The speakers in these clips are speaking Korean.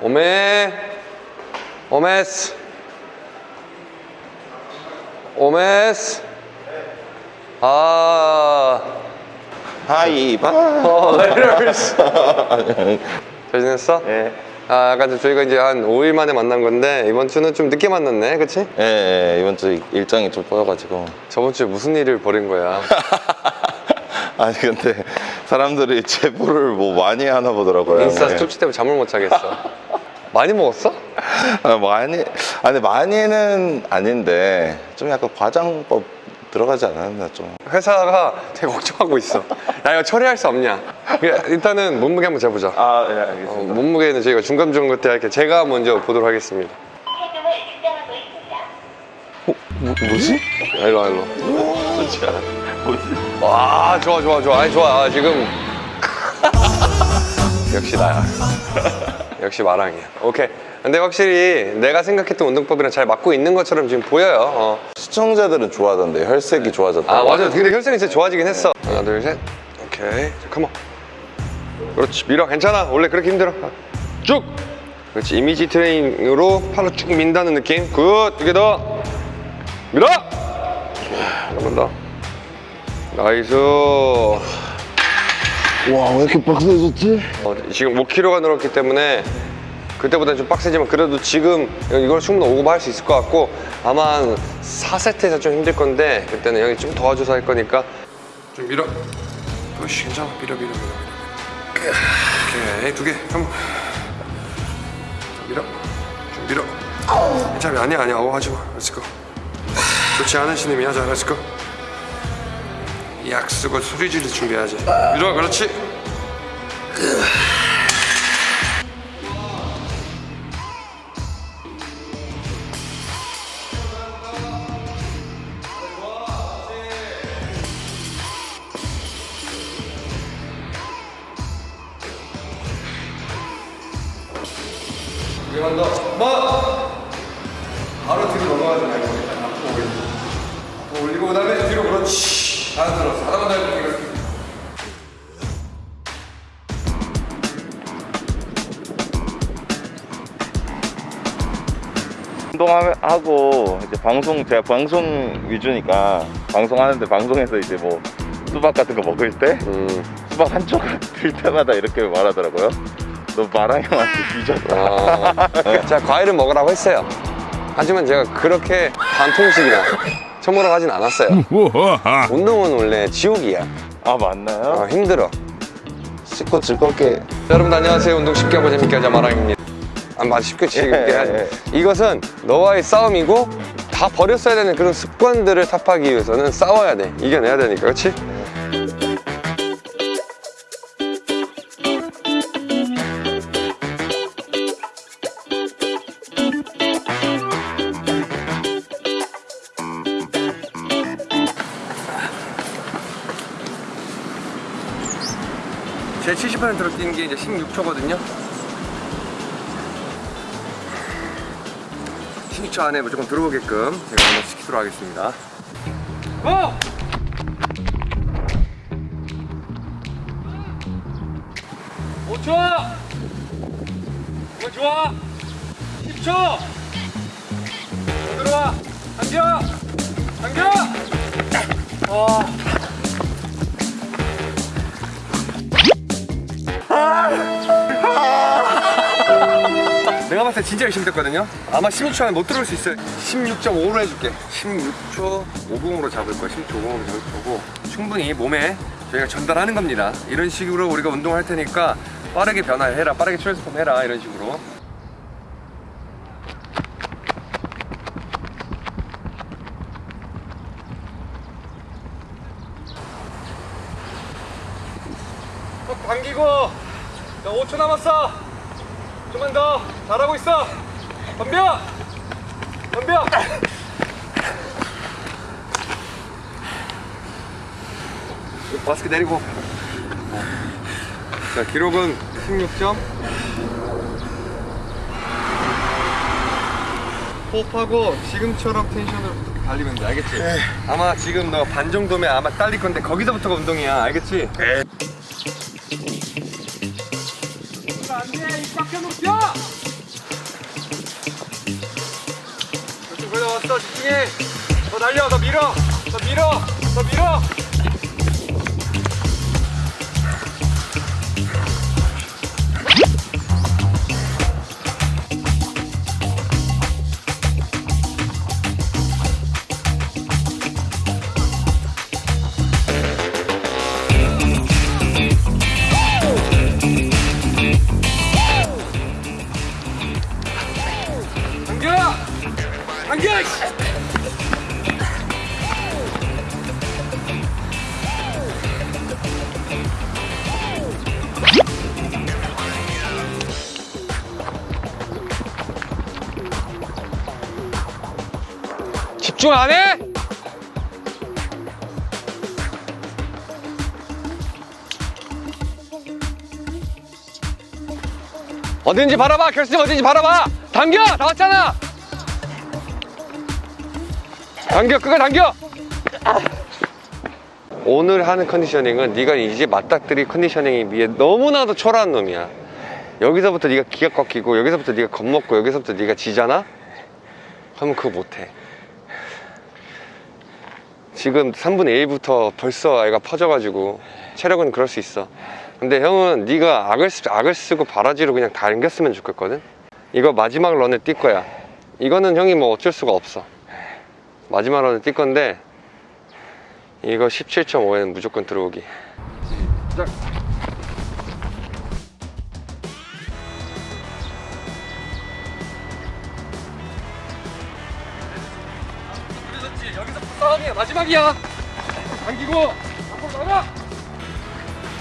오메 오메스 오메스 아 하이바. 어, 레이더스 잘 지냈어? 예. 아좀 저희가 이제 한 5일 만에 만난 건데 이번 주는 좀 늦게 만났네 그치? 예, 예, 이번 주 일정이 좀 꼬여가지고. 저번 주에 무슨 일을 벌인 거야? 아니 근데 사람들이 제보를 뭐 많이 하나 보더라고요. 인스타 예. 스토치 때문에 잠을 못 자겠어 많이 먹었어? 아, 많이 아니 많이는 아닌데 좀 약간 과장법 들어가지 않았나 좀. 회사가 되게 걱정하고 있어 야 이거 처리할 수 없냐 일단은 몸무게 한번 재보자 아, 예, 알겠습니다. 어, 몸무게는 저희가 중간중간 때 할게 제가 먼저 보도록 하겠습니다 측정하고 있습니다. 뭐지? 일로 와 일로 뭐지? 와 좋아 좋아 좋아 아니 좋아 아, 지금 역시 나야 역시 마랑이야. 오케이. 근데 확실히 내가 생각했던 운동법이랑 잘 맞고 있는 것처럼 지금 보여요. 어. 시청자들은 좋아하던데 혈색이 좋아졌다. 아 맞아 근데 혈색이 진짜 좋아지긴 했어. 하나 둘 셋. 오케이. 자 컴온 그렇지. 밀어. 괜찮아. 원래 그렇게 힘들어. 쭉. 그렇지. 이미지 트레이닝으로 팔로 쭉 민다는 느낌. 굿두 개 더. 밀어. 한 번 더. nice 와, 왜 이렇게 빡세졌지? 어, 지금 5kg가 늘었기 때문에 그때보다 좀 빡세지만 그래도 지금 이걸 충분히 오고 할 수 있을 것 같고 아마 한 4세트에서 좀 힘들 건데 그때는 형이 좀 도와줘서 할 거니까. 좀 밀어. 그렇지 괜찮아 밀어 밀어 밀어. 오케이 두개. 한번 밀어. 좀 밀어. 괜찮아. 아니야 아니야. 어 하지마. 렛츠고 좋지 않은 신임이 하자 렛츠고 약 쓰고 소리 지를 준비해야지 밀어 그렇지. 뭐? 바로 뒤로 넘어가지 말고 앞으로 올리고. 앞으로 올리고 그 다음에 뒤로 그렇지. 다 들었어. 하나만 더 해볼게. 이렇게. 운동하고 이제 방송 제가 방송 위주니까 방송하는데 방송에서 이제 뭐 수박 같은 거 먹을 때 음. 수박 한 조각 들 때마다 이렇게 말하더라고요. 너 마랑 형한테 뒤졌다. 아. 제가 과일을 먹으라고 했어요. 하지만 제가 그렇게 반통식이나 처먹으라고 하진 않았어요. 운동은 원래 지옥이야. 아 맞나요? 어, 힘들어. 씻고 즐겁게 여러분 안녕하세요. 운동 쉽게 하고 재밌게 하자 마랑입니다. 아, 맞아 쉽게 재밌게 예, 하자. 예. 이것은 너와의 싸움이고 다 버렸어야 되는 그런 습관들을 타파하기 위해서는 싸워야 돼. 이겨내야 되니까, 그렇지? 제 70%로 뛰는 게 이제 16초거든요. 16초 안에 무조건 들어오게끔 제가 한번 시키도록 하겠습니다. 고! 오초 이거 좋아! 10초! 들어와! 당겨! 당겨! 와. 때 진짜 열심히 됐거든요. 아마 16초 안에 못 들어올 수 있어요. 16.5로 해줄게. 16초 50으로 잡을 거야. 16초 50으로 잡을 거고. 충분히 몸에 저희가 전달하는 겁니다. 이런 식으로 우리가 운동할 테니까 빠르게 변화해라. 빠르게 트랜스폼 해라. 이런 식으로. 턱 당기고. 자, 5초 남았어 좀만 더 잘하고 있어. 덤벼. 덤벼. 마스크 내리고. 자 기록은 16점. 호흡하고 지금처럼 텐션으로 달리면 돼. 알겠지? 아마 지금 너 반 정도면 아마 딸릴 건데 거기서부터가 운동이야. 알겠지? 안돼. 입 밖에 높여 이쪽 올라왔어 집중해 더 날려 더 밀어. 더 밀어. 더 밀어. 집중 안 해? 어딘지 바라봐 결승 어딘지 바라봐. 당겨 다 왔잖아. 당겨 끝까지 당겨. 오늘 하는 컨디셔닝은 네가 이제 맞닥뜨릴 컨디셔닝에 비해 너무나도 초라한 놈이야. 여기서부터 네가 기가 꺾이고 여기서부터 네가 겁먹고 여기서부터 네가 지잖아? 그러면 그거 못해 지금 3분의 1부터 벌써 애가 퍼져가지고 체력은 그럴 수 있어. 근데 형은 네가 악을, 쓰- 악을 쓰고 바라지로 그냥 다 당겼으면 좋겠거든? 이거 마지막 런에 뛸 거야. 이거는 형이 뭐 어쩔 수가 없어. 마지막 런에 뛸 건데 이거 17.5에는 무조건 들어오기. 시작 싸움이야 마지막이야 당기고 앞으로 나가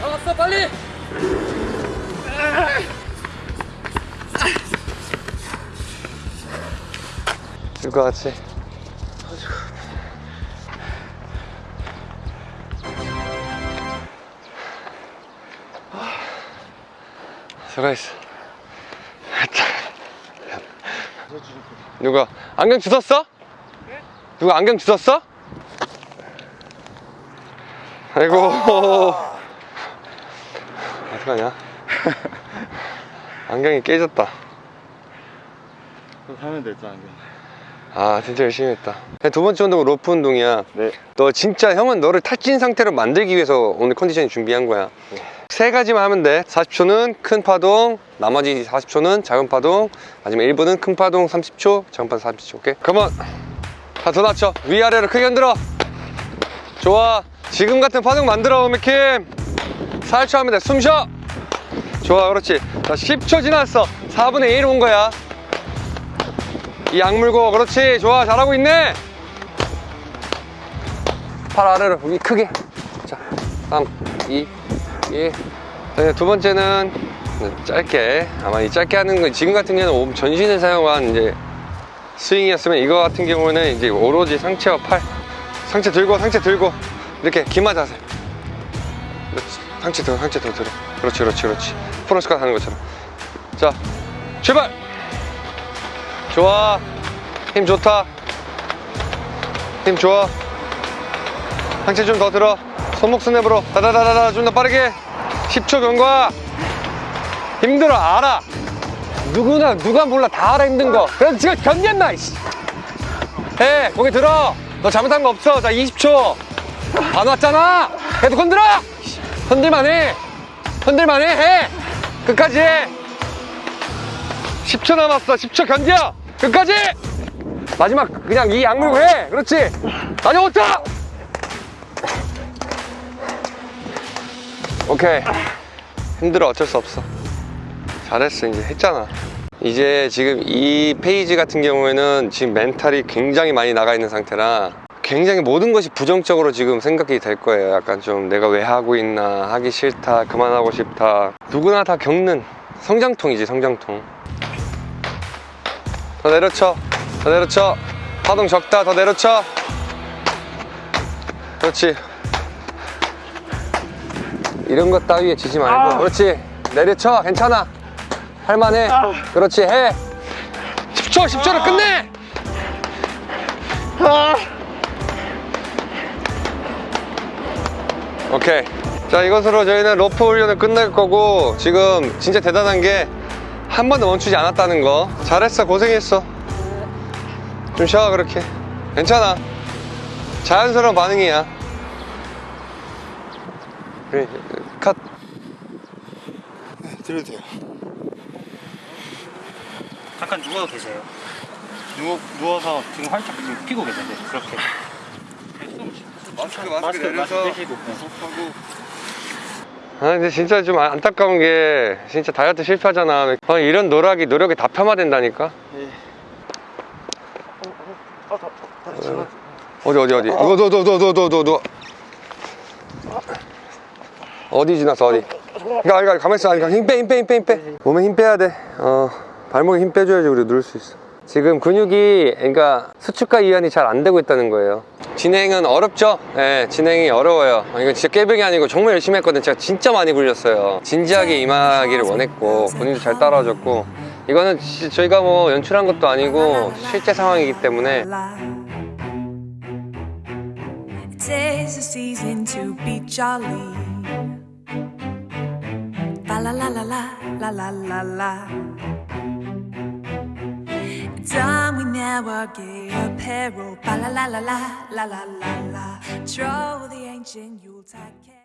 나갔어 빨리 될것 같지? 수고했어 누가 안경 주웠어? 누가 안경 주웠어? 아이고. 어떡하냐? 안경이 깨졌다. 하면 됐죠 안경. 아 진짜 열심히 했다. 두 번째 운동은 로프 운동이야. 네. 너 진짜 형은 너를 탈진 상태로 만들기 위해서 오늘 컨디션이 준비한 거야. 세 가지만 하면 돼. 40초는 큰 파동 나머지 40초는 작은 파동 마지막 1분은 큰 파동 30초 작은 파동 30초. 오케이? 컴온 다더 낮춰 위아래로 크게 흔들어. 좋아 지금 같은 파동 만들어 오미킴. 4초 하면 돼숨 쉬어. 좋아 그렇지. 자 10초 지났어. 4분의 1 온 거야. 이 악물고 그렇지. 좋아 잘하고 있네. 팔 아래로 여기 크게. 자 3 2 1 네, 두 번째는 짧게. 아마 이 짧게 하는 건 지금 같은 경우는 몸 전신을 사용한 이제 스윙이었으면 이거 같은 경우는 이제 오로지 상체와 팔. 상체 들고 상체 들고 이렇게 기마 자세. 그렇지. 상체 더 상체 더 들어. 그렇지 그렇지 그렇지. 프로스컷 하는 것처럼. 자 출발! 좋아. 힘 좋다. 힘 좋아. 상체 좀 더 들어. 손목 스냅으로. 다다다다다 좀 더 빠르게. 10초 경과. 힘들어 알아. 누구나 누가 몰라. 다 알아 힘든 거. 그래서 지금 이씨. 해 고개 들어. 너 잘못한 거 없어. 자 20초 안 왔잖아. 계속 흔들어. 이씨. 흔들만 해. 끝까지 해. 10초 남았어. 10초 견뎌. 끝까지. 마지막 그냥 이 악물고 해. 그렇지? 나중에 오자 오케이. 힘들어. 어쩔 수 없어. 잘했어. 이제 했잖아. 이제 지금 이 페이지 같은 경우에는 지금 mental이 굉장히 많이 나가 있는 상태라 굉장히 모든 것이 부정적으로 지금 생각이 될 거예요. 약간 좀 내가 왜 하고 있나 하기 싫다 그만하고 싶다. 누구나 다 겪는 성장통이지 성장통. 더 내려쳐 더 내려쳐. 파동 적다 더 내려쳐. 그렇지. 이런 것 따위에 지지 말고 그렇지. 내려쳐 괜찮아. 할만해. 그렇지 해. 10초 10초를 끝내 오케이 자 이것으로 저희는 로프 훈련을 끝낼 거고 지금 진짜 대단한 게 한 번도 멈추지 않았다는 거 잘했어 고생했어 좀 쉬어 그렇게 괜찮아 자연스러운 반응이야 그래 컷 들어도 돼요. 잠깐 누워도 되세요. 누워, 누워서 지금 활짝 지금 피고 계세요. 그렇게. 마스크 마스크, 마스크 빼시고. 아 근데 진짜 좀 안- 안타까운 게 진짜 다이어트 실패하잖아. 아, 이런 노력이 노력이 다 폄하된다니까? 어디 어디 어디 누워 누워 누워 누워 누워 누워 누워. 어디 지났어 어디? 그러니까 그러니까 가만히 있어. 힘빼 힘빼 힘빼 힘빼. 몸에 힘 빼야 돼어 발목에 힘 빼줘야지 우리 누를 수 있어 지금 근육이 그러니까 수축과 이완이 잘 안 되고 있다는 거예요. 진행은 어렵죠? 예, 진행이 어려워요. 이건 진짜 깨병이 아니고 정말 열심히 했거든요. 제가 진짜 많이 굴렸어요. 진지하게 임하기를 원했고 본인도 잘 따라와줬고. 이거는 지- 저희가 뭐 연출한 것도 아니고 실제 상황이기 때문에 gay apparel. Ba la la la la la la la la. Troll the ancient Yuletide.